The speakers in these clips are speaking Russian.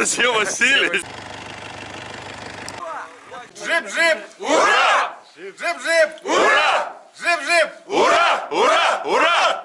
Анастасия Васильевич. Жип-жип! Ура! Жип-жип! Ура! Жип-жип! Ура! Ура! Ура!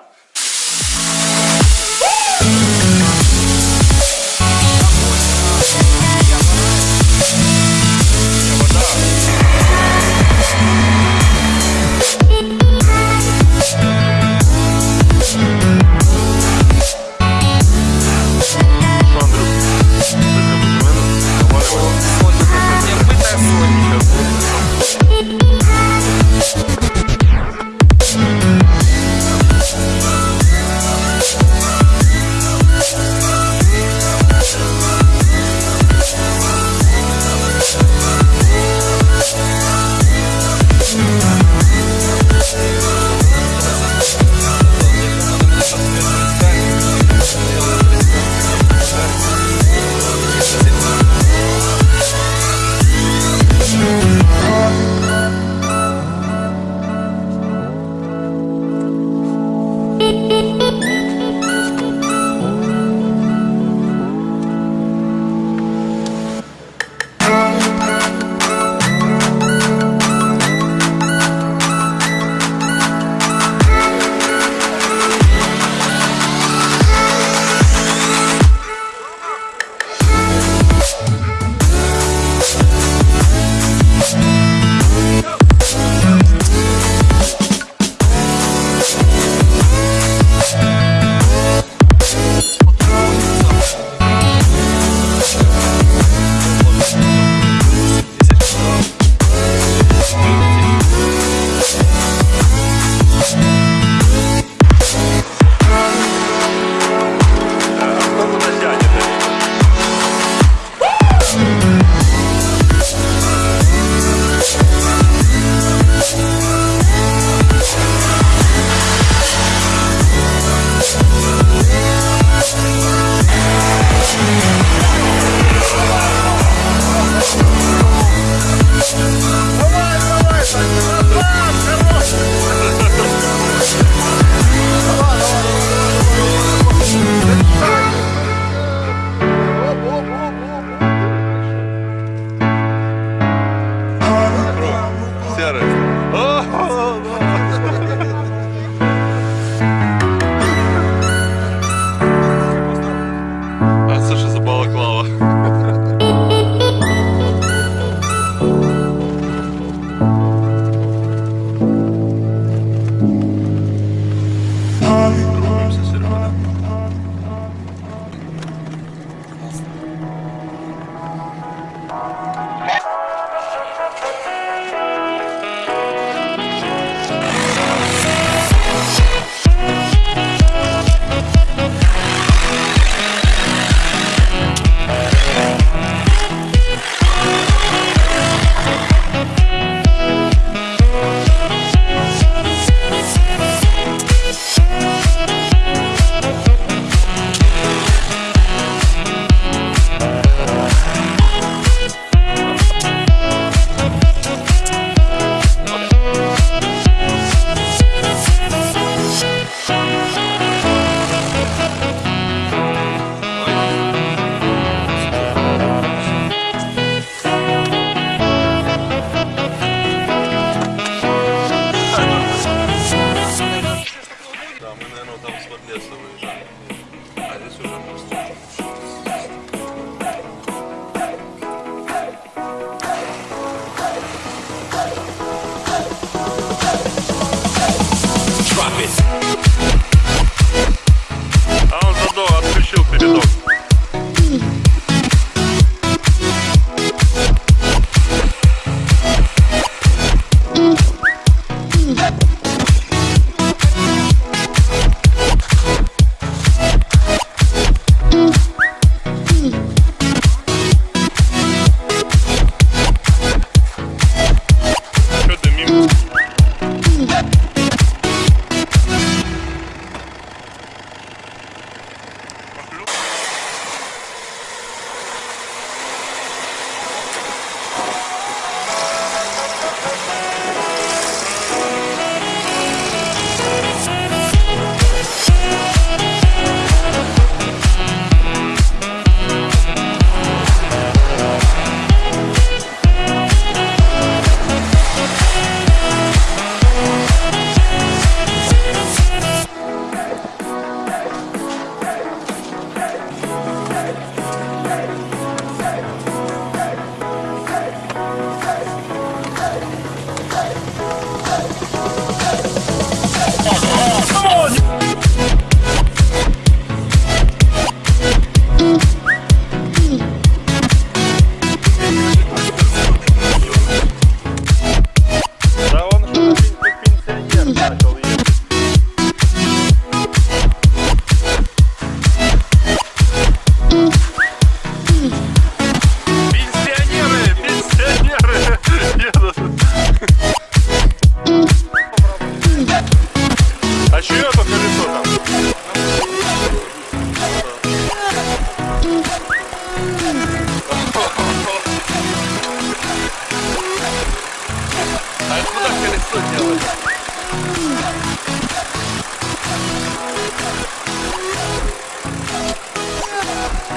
что делать?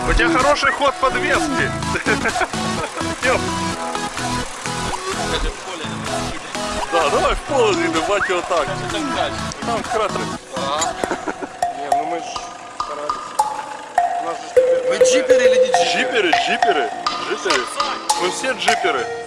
У тебя хороший ход подвески. Да, давай в поле не давать его так. Там кратер. Не, ну мы ж старались. Вы джиперы или не джиперы? Джиперы, джиперы, джиперы. Мы все джиперы.